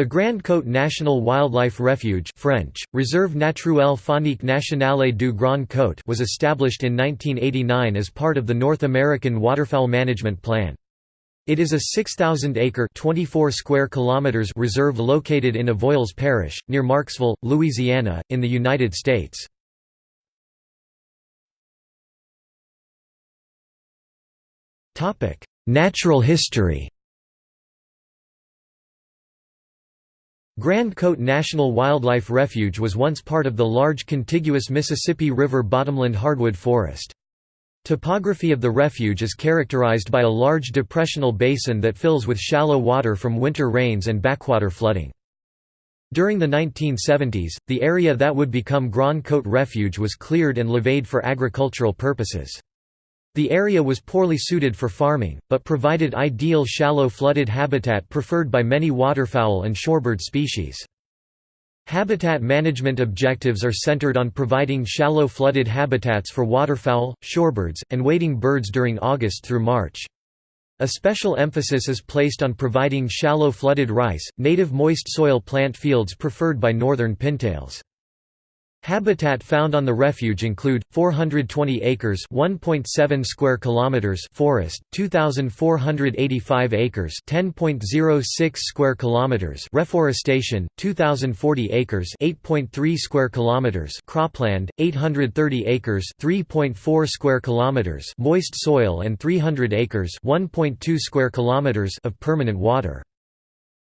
The Grand Côte National Wildlife Refuge French, Réserve naturelle faunique nationale du Grand Côte was established in 1989 as part of the North American Waterfowl Management Plan. It is a 6,000-acre (24 square kilometers) reserve located in Avoyelles Parish, near Marksville, Louisiana, in the United States. Natural history Grande Côte National Wildlife Refuge was once part of the large contiguous Mississippi River bottomland hardwood forest. Topography of the refuge is characterized by a large depressional basin that fills with shallow water from winter rains and backwater flooding. During the 1970s, the area that would become Grand Côte Refuge was cleared and leveed for agricultural purposes. The area was poorly suited for farming, but provided ideal shallow flooded habitat preferred by many waterfowl and shorebird species. Habitat management objectives are centered on providing shallow flooded habitats for waterfowl, shorebirds, and wading birds during August through March. A special emphasis is placed on providing shallow flooded rice, native moist soil plant fields preferred by northern pintails. Habitat found on the refuge include 420 acres, 1.7 square kilometers forest, 2485 acres, 10.06 square kilometers reforestation, 2040 acres, 8.3 square kilometers cropland, 830 acres, 3.4 square kilometers moist soil and 300 acres, 1.2 square kilometers of permanent water.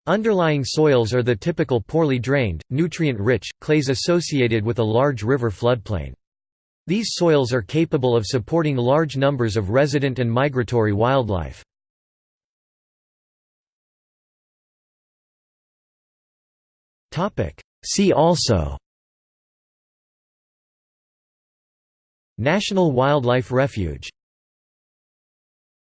Underlying soils are the typical poorly drained, nutrient-rich, clays associated with a large river floodplain. These soils are capable of supporting large numbers of resident and migratory wildlife. See also National Wildlife Refuge